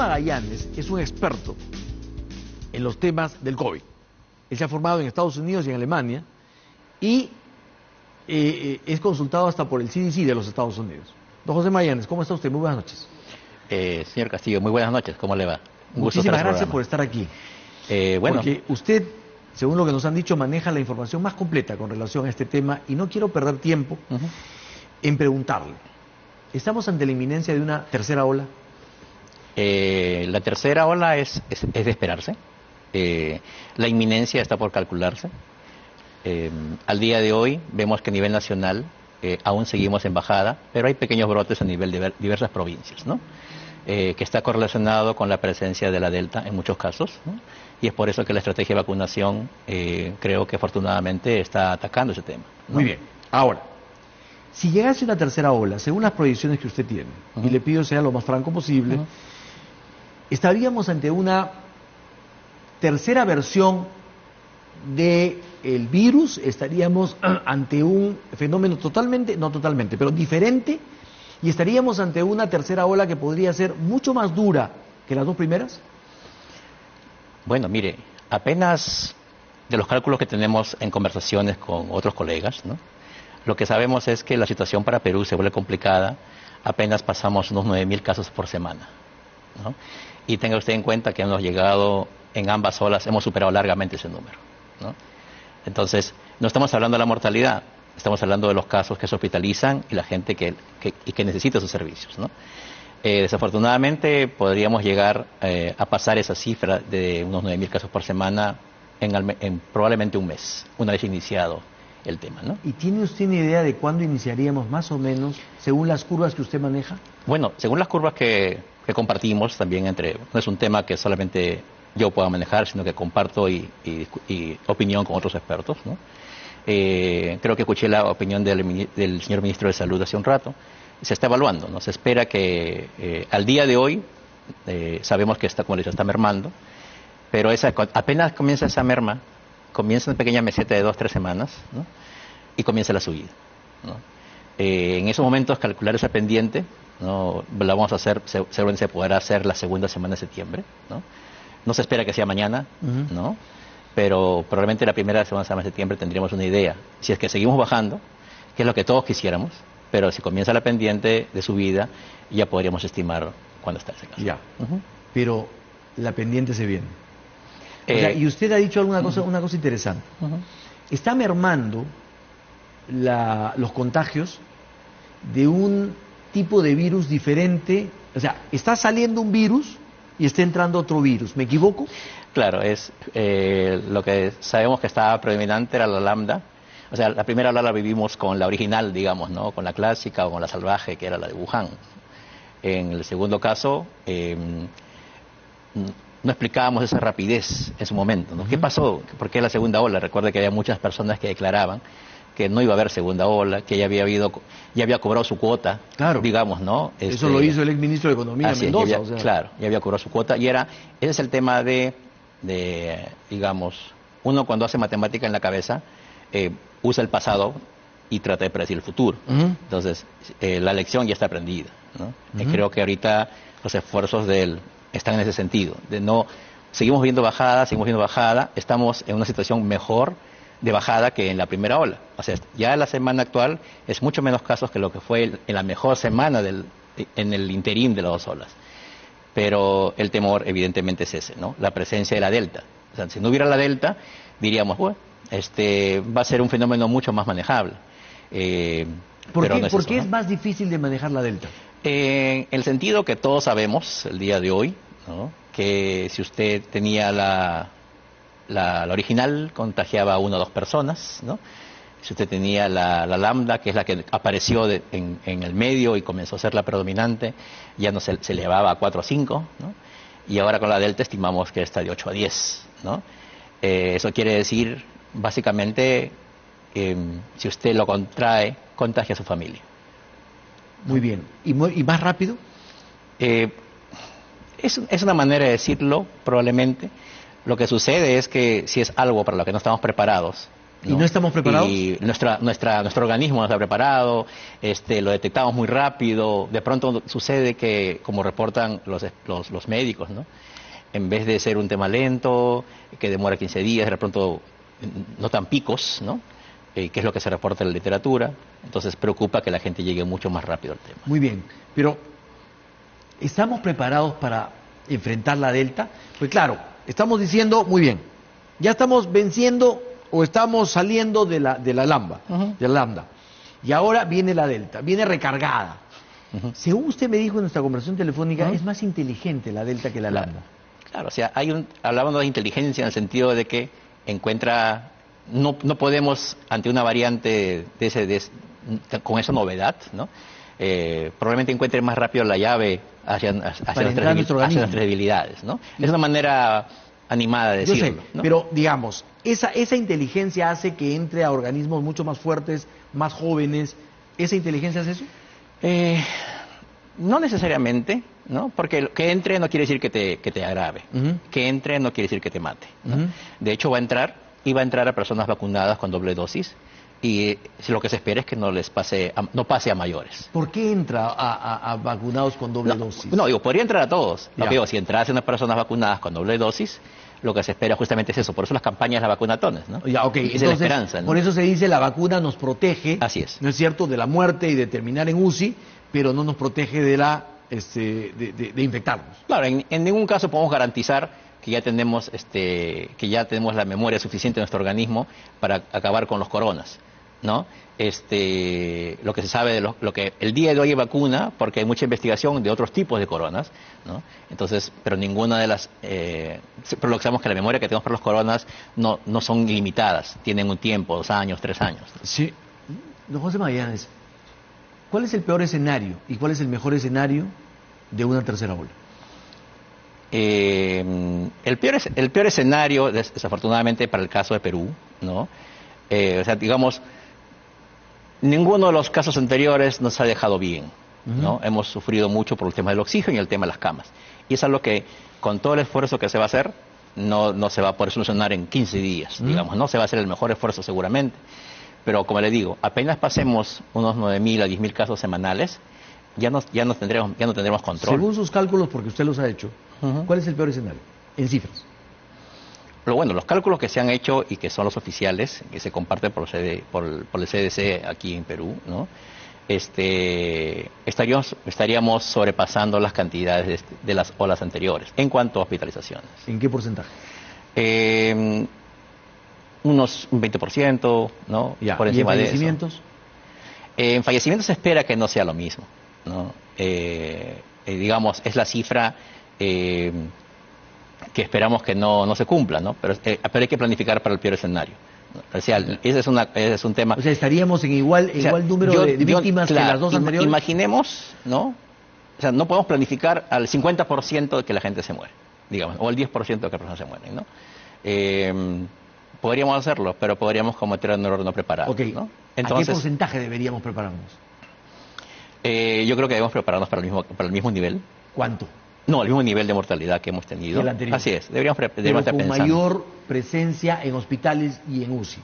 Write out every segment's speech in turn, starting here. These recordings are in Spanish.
Magallanes es un experto en los temas del COVID. Él se ha formado en Estados Unidos y en Alemania y eh, eh, es consultado hasta por el CDC de los Estados Unidos. Don José Magallanes, ¿cómo está usted? Muy buenas noches. Eh, señor Castillo, muy buenas noches. ¿Cómo le va? Un Muchísimas gracias por estar aquí. Eh, bueno. Porque usted, según lo que nos han dicho, maneja la información más completa con relación a este tema y no quiero perder tiempo en preguntarle. ¿Estamos ante la inminencia de una tercera ola? Eh, la tercera ola es, es, de esperarse. Eh, la inminencia está por calcularse. Eh, al día de hoy vemos que a nivel nacional aún seguimos en bajada, pero hay pequeños brotes a nivel de diversas provincias, ¿no? que está correlacionado con la presencia de la Delta en muchos casos. Y es por eso que la estrategia de vacunación creo que afortunadamente está atacando ese tema. Muy bien. Ahora, si llegase una tercera ola, según las proyecciones que usted tiene, y le pido sea lo más franco posible, estaríamos ante una tercera versión del el virus, estaríamos ante un fenómeno totalmente, no totalmente, pero diferente, y estaríamos ante una tercera ola que podría ser mucho más dura que las dos primeras? Bueno, mire, apenas de los cálculos que tenemos en conversaciones con otros colegas, ¿no? lo que sabemos es que la situación para Perú se vuelve complicada, apenas pasamos unos 9.000 casos por semana. ¿No? y tenga usted en cuenta que hemos llegado en ambas olas, hemos superado largamente ese número. Entonces, no estamos hablando de la mortalidad, estamos hablando de los casos que se hospitalizan y la gente que, y que necesita sus servicios. Eh, desafortunadamente, podríamos llegar eh, a pasar esa cifra de unos 9.000 casos por semana en, probablemente un mes, una vez iniciado el tema. ¿no? ¿Y tiene usted una idea de cuándo iniciaríamos más o menos, según las curvas que usted maneja? Bueno, según las curvas que, que compartimos también entre, no es un tema que solamente yo pueda manejar, sino que comparto y, opinión con otros expertos. ¿no? Eh, creo que escuché la opinión del, del, señor ministro de Salud hace un rato. Se está evaluando, ¿no? Se espera que eh, al día de hoy, eh, sabemos que como le está mermando, pero esa, apenas comienza esa merma, comienza una pequeña meseta de dos, tres semanas, ¿no? y comienza la subida. ¿no? en esos momentos calcular esa pendiente ¿no? La vamos a hacer, seguramente se podrá hacer la segunda semana de septiembre, ¿no? No se espera que sea mañana, ¿no? Pero probablemente la primera semana de septiembre tendríamos una idea. Si es que seguimos bajando, que es lo que todos quisiéramos, pero si comienza la pendiente de subida, ya podríamos estimar cuándo está ese caso. Ya. Pero la pendiente se viene. Eh, y usted ha dicho alguna cosa, una cosa interesante. Está mermando la, los contagios de un tipo de virus diferente. O sea, está saliendo un virus y está entrando otro virus. ¿Me equivoco? Claro, es eh, lo que sabemos que estaba predominante era la lambda. O sea, la primera ola la vivimos con la original, digamos, ¿no? Con la clásica o con la salvaje, que era la de Wuhan. En el segundo caso, em, no explicábamos esa rapidez en su momento. ¿no? ¿Qué pasó? ¿Por qué la segunda ola? Recuerde que había muchas personas que declaraban que no iba a haber segunda ola, que ya había habido, ya había cobrado su cuota, claro. digamos, ¿no? Eso lo hizo el ex ministro de Economía Mendoza. Claro, ya había cobrado su cuota y era, ese es el tema de, de digamos, uno cuando hace matemática en la cabeza eh, usa el pasado y trata de predecir el futuro. Entonces, eh, la lección ya está aprendida. ¿no? creo que ahorita los esfuerzos de él están en ese sentido, de no, seguimos viendo bajada, seguimos viendo bajada, estamos en una situación mejor de bajada que en la primera ola. O sea, ya la semana actual es mucho menos casos que lo que fue en la mejor semana del, en el interín de las dos olas. Pero el temor evidentemente es ese, ¿no? La presencia de la delta. O sea, si no hubiera la delta, diríamos, bueno, este va a ser un fenómeno mucho más manejable. Eh, ¿Por, qué, es, ¿por qué es más difícil de manejar la delta? en el sentido que todos sabemos el día de hoy, ¿no? que si usted tenía la, la, original contagiaba a una o dos personas, ¿no? Si usted tenía la, lambda, que es la que apareció en, el medio y comenzó a ser la predominante, ya no se, se elevaba a 4 o 5, ¿no? Y ahora con la delta estimamos que está de 8 a 10, ¿no? Eh, eso quiere decir, básicamente, em, si usted lo contrae, contagia a su familia. Muy bien. ¿Y, y más rápido? Eh, es, es, una manera de decirlo, probablemente. Lo que sucede es que si es algo para lo que no estamos preparados, ¿Y no estamos preparados? Y nuestra, nuestra, nuestro organismo no está preparado, este, lo detectamos muy rápido. De pronto sucede que, como reportan los, los, los médicos, ¿no? en vez de ser un tema lento, que demora 15 días, de pronto no tan picos, ¿no? Eh, que es lo que se reporta en la literatura. Entonces preocupa que la gente llegue mucho más rápido al tema. Muy bien, pero ¿estamos preparados para enfrentar la Delta? Pues claro, estamos diciendo, muy bien, ya estamos venciendo o estamos saliendo de la, de la lambda, de la lambda. Y ahora viene la Delta, viene recargada. Según usted me dijo en nuestra conversación telefónica, es más inteligente la Delta que la lambda. Claro, o sea, hay un, hablábamos de inteligencia en el sentido de que encuentra, no, no podemos ante una variante de ese, con esa novedad, ¿no? Eh, probablemente encuentre más rápido la llave hacia, nuestras, debilidades, ¿no? Es una manera animada de decirlo. pero digamos, esa, esa inteligencia hace que entre a organismos mucho más fuertes, más jóvenes. ¿Esa inteligencia hace eso? Eh, no necesariamente, ¿no? Porque que entre no quiere decir que te, que te agrave. Que entre no quiere decir que te mate. De hecho, va a entrar y va a entrar a personas vacunadas con doble dosis y lo que se espera es que no les pase no pase a mayores. ¿Por qué entra a, vacunados con doble dosis? No, digo, podría entrar a todos. Lo digo, si entrase unas personas vacunadas con doble dosis, lo que se espera justamente es eso. Por eso las campañas de vacunatones, ¿no? Ya, ok. es la esperanza. Por eso se dice la vacuna nos protege. Así es. ¿No es cierto? De la muerte y de terminar en UCI, pero no nos protege de la este, de, infectarnos. Claro, en, ningún caso podemos garantizar que ya tenemos este, que ya tenemos la memoria suficiente en nuestro organismo para acabar con los coronas. ¿No? Este, lo que se sabe de lo, que el día de hoy hay vacuna, porque hay mucha investigación de otros tipos de coronas, ¿no? Entonces, pero ninguna de las, eh, pero lo que sabemos que la memoria que tenemos para los coronas no, no son ilimitadas, tienen un tiempo, dos años, tres años. Sí. Don José Magallanes, ¿Cuál es el peor escenario y cuál es el mejor escenario de una tercera ola? Eh, el, peor, el peor escenario, desafortunadamente para el caso de Perú, ¿no? Eh, o sea, digamos, ninguno de los casos anteriores nos ha dejado bien, ¿no? Hemos sufrido mucho por el tema del oxígeno y el tema de las camas. Y es algo que, con todo el esfuerzo que se va a hacer, no, no se va a poder solucionar en 15 días, digamos, ¿no? Se va a hacer el mejor esfuerzo seguramente. Pero como le digo, apenas pasemos unos 9.000 a 10.000 casos semanales, ya no, ya, no tendremos, ya no tendremos control. Según sus cálculos, porque usted los ha hecho, ¿cuál es el peor escenario? En cifras. Pero bueno, los cálculos que se han hecho y que son los oficiales, que se comparten por, por, el CDC aquí en Perú, ¿no? este, estaríamos, estaríamos sobrepasando las cantidades de, las olas anteriores en cuanto a hospitalizaciones. ¿En qué porcentaje? Eh, unos un 20%, ¿no? Ya. Por encima ¿Y en fallecimientos? Eh, en fallecimientos se espera que no sea lo mismo, ¿no? Eh, eh, digamos, es la cifra que esperamos que no, no se cumpla, ¿no? Pero, pero hay que planificar para el peor escenario. O sea, ese es, una, ese es un tema. O sea, estaríamos en igual, igual número de, víctimas que las dos anteriores. Imaginemos, ¿no? O sea, no podemos planificar al 50% de que la gente se muere, digamos, o al 10% de que las personas se mueren, ¿no? Eh, Podríamos hacerlo, pero podríamos cometer un error no preparado. Okay. ¿no? Entonces, ¿A qué porcentaje deberíamos prepararnos? Eh, yo creo que debemos prepararnos para el mismo, para el mismo nivel. ¿Cuánto? No, el mismo nivel de mortalidad que hemos tenido. El anterior. Así es, deberíamos, deberíamos Pero con mayor presencia en hospitales y en UCI.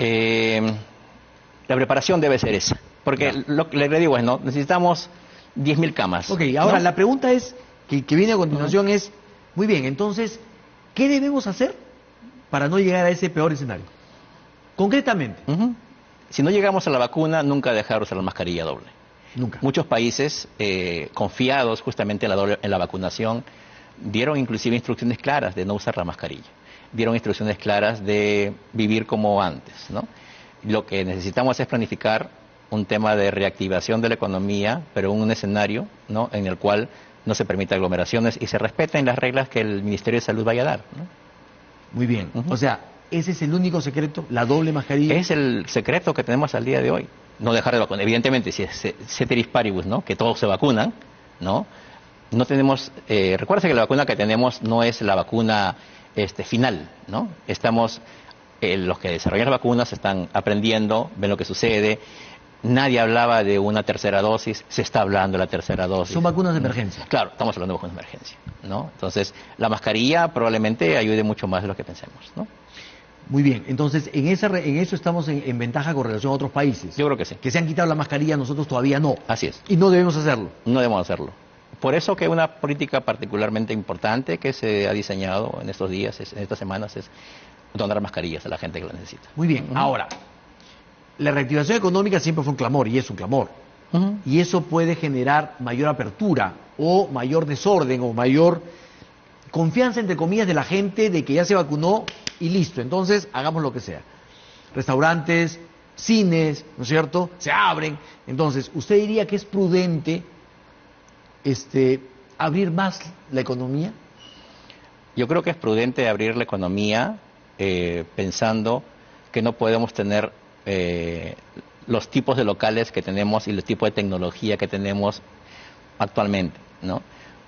Eh, la preparación debe ser esa. Porque lo que le digo es, ¿no? necesitamos 10.000 camas. Ok, ahora la pregunta es, que, que viene a continuación es, muy bien, entonces, ¿qué debemos hacer para no llegar a ese peor escenario. Concretamente. Si no llegamos a la vacuna, nunca dejar usar la mascarilla doble. Nunca. Muchos países, eh, confiados justamente en la, en la vacunación, dieron inclusive instrucciones claras de no usar la mascarilla. Dieron instrucciones claras de vivir como antes. ¿no? Lo que necesitamos es planificar un tema de reactivación de la economía, pero en un escenario ¿no? en el cual no se permita aglomeraciones y se respeten las reglas que el Ministerio de Salud vaya a dar. ¿no? Muy bien. O sea, ¿ese es el único secreto? ¿La doble mascarilla? Es el secreto que tenemos al día de hoy. No dejar de vacunar. Evidentemente, si es ceteris paribus, ¿no? Que todos se vacunan, ¿no? No tenemos... Eh, recuerda que la vacuna que tenemos no es la vacuna este, final, ¿no? Estamos... Eh, los que desarrollan las vacunas están aprendiendo, ven lo que sucede, Nadie hablaba de una tercera dosis, se está hablando de la tercera dosis. Son vacunas de emergencia. Claro, estamos hablando de vacunas de emergencia, ¿no? Entonces, la mascarilla probablemente ayude mucho más de lo que pensemos, ¿no? Muy bien, entonces en, esa, en eso estamos en, ventaja con relación a otros países. Yo creo que sí. Que se han quitado la mascarilla, nosotros todavía no. Así es. Y no debemos hacerlo. No debemos hacerlo. Por eso que una política particularmente importante que se ha diseñado en estos días, en estas semanas, es donar mascarillas a la gente que la necesita. Muy bien, ahora, la reactivación económica siempre fue un clamor y es un clamor. Y eso puede generar mayor apertura o mayor desorden o mayor confianza, entre comillas, de la gente de que ya se vacunó y listo. Entonces, hagamos lo que sea. Restaurantes, cines, ¿no es cierto? Se abren. Entonces, ¿usted diría que es prudente este, abrir más la economía? Yo creo que es prudente abrir la economía eh, pensando que no podemos tener eh, los tipos de locales que tenemos y los tipos de tecnología que tenemos actualmente, ¿no?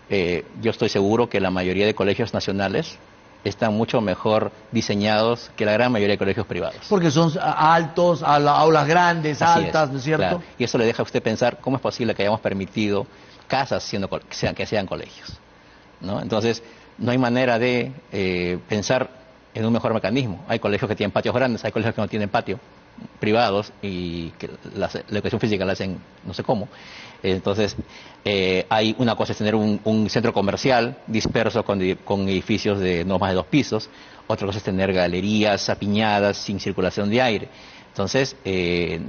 Eh, yo estoy seguro que la mayoría de colegios nacionales están mucho mejor diseñados que la gran mayoría de colegios privados. Porque son altos, aulas grandes, altas, ¿no es cierto? Y eso le deja a usted pensar cómo es posible que hayamos permitido casas siendo, que, sean, que sean colegios. ¿no? Entonces, no hay manera de eh, pensar en un mejor mecanismo. Hay colegios que tienen patios grandes, hay colegios que no tienen patio privados y que la, educación física la hacen no sé cómo. Entonces, eh, hay una cosa es tener un, centro comercial disperso con, edificios de no más de dos pisos, otra cosa es tener galerías apiñadas sin circulación de aire. Entonces, eh,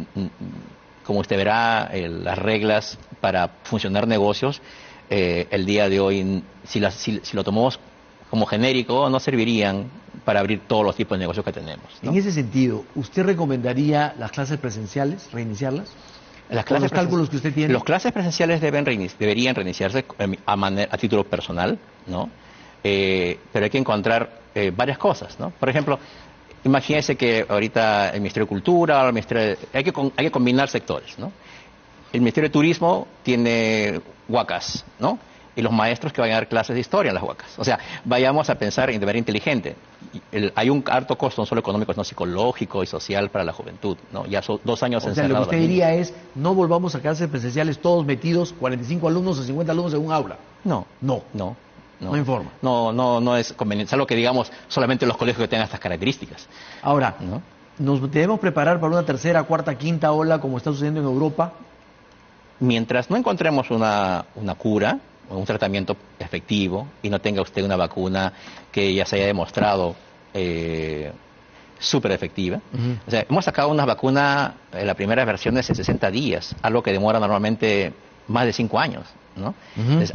como usted verá, eh, las reglas para funcionar negocios, el día de hoy, si, si lo tomamos como genérico, no servirían para abrir todos los tipos de negocios que tenemos. En ese sentido, ¿usted recomendaría las clases presenciales, reiniciarlas? Las clases los cálculos que usted tiene. Los clases presenciales deben deberían reiniciarse eh, a, título personal, ¿no? Eh, pero hay que encontrar eh, varias cosas, ¿no? Por ejemplo, imagínese que ahorita el Ministerio de Cultura, el Ministerio hay, que, hay que combinar sectores, ¿no? El Ministerio de Turismo tiene huacas, ¿no? Y los maestros que vayan a dar clases de historia en las huacas. O sea, vayamos a pensar en de manera inteligente. hay un alto costo, no solo económico, sino psicológico y social para la juventud. ¿no? Ya son dos años o sea, lo que usted diría es, no volvamos a clases presenciales todos metidos, 45 alumnos o 50 alumnos en un aula. No. No. No. No, informa. No, no, no es conveniente. Salvo que digamos solamente los colegios que tengan estas características. Ahora, ¿nos debemos preparar para una tercera, cuarta, quinta ola como está sucediendo en Europa? Mientras no encontremos una, una cura, un tratamiento efectivo y no tenga usted una vacuna que ya se haya demostrado eh, súper efectiva. O sea, hemos sacado una vacuna en la primera versión de 60 días, algo que demora normalmente más de 5 años. ¿no?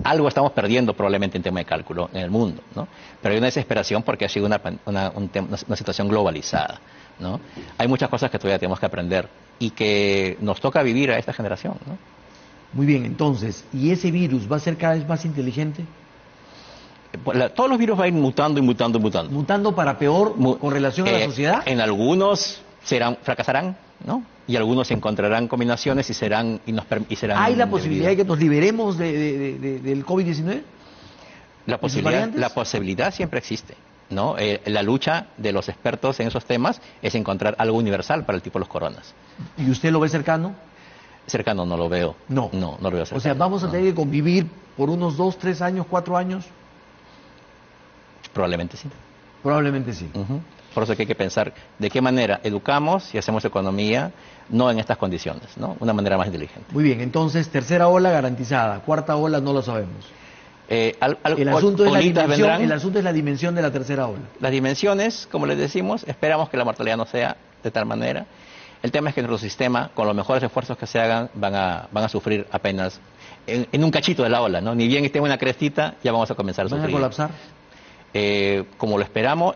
algo estamos perdiendo probablemente en tema de cálculo en el mundo, ¿no? Pero hay una desesperación porque ha sido una, una, una situación globalizada, ¿no? Hay muchas cosas que todavía tenemos que aprender y que nos toca vivir a esta generación, ¿no? Muy bien, entonces, ¿y ese virus va a ser cada vez más inteligente? Pues todos los virus van a ir mutando y mutando y mutando. ¿Mutando para peor con relación a la eh, sociedad? En algunos serán, fracasarán, ¿no? Y algunos encontrarán combinaciones y serán... Y nos, y serán ¿Hay la posibilidad de que nos liberemos del COVID-19? La posibilidad, la posibilidad siempre existe. ¿no? Eh, la lucha de los expertos en esos temas es encontrar algo universal para el tipo de los coronas. ¿Y usted lo ve cercano? Cercano no lo veo. No. No, no lo veo cercano. O sea, ¿vamos a tener que convivir por unos dos, tres años, cuatro años? Probablemente sí. Probablemente sí. Por eso que hay que pensar de qué manera educamos y hacemos economía, no en estas condiciones, ¿no? Una manera más inteligente. Muy bien, entonces, tercera ola garantizada, cuarta ola no lo sabemos. Eh, el, asunto es la dimensión, el asunto es la dimensión de la tercera ola. Las dimensiones, como les decimos, esperamos que la mortalidad no sea de tal manera el tema es que nuestro sistema, con los mejores esfuerzos que se hagan, van a, van a sufrir apenas en, un cachito de la ola, ¿no? Ni bien en una crestita, ya vamos a comenzar a sufrir. ¿Van a colapsar? Eh, como lo esperamos,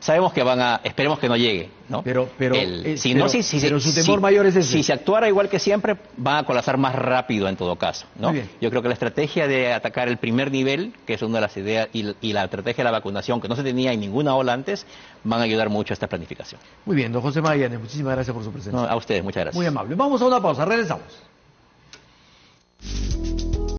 sabemos que van a, esperemos que no llegue, ¿no? Pero, pero, eh, si no, si, si, su temor mayor es ese. Si se actuara igual que siempre, van a colapsar más rápido en todo caso, ¿no? Yo creo que la estrategia de atacar el primer nivel, que es una de las ideas, y, la estrategia de la vacunación, que no se tenía en ninguna ola antes, van a ayudar mucho a esta planificación. Muy bien, don José Magallanes, muchísimas gracias por su presencia. a ustedes, muchas gracias. Muy amable. Vamos a una pausa, regresamos.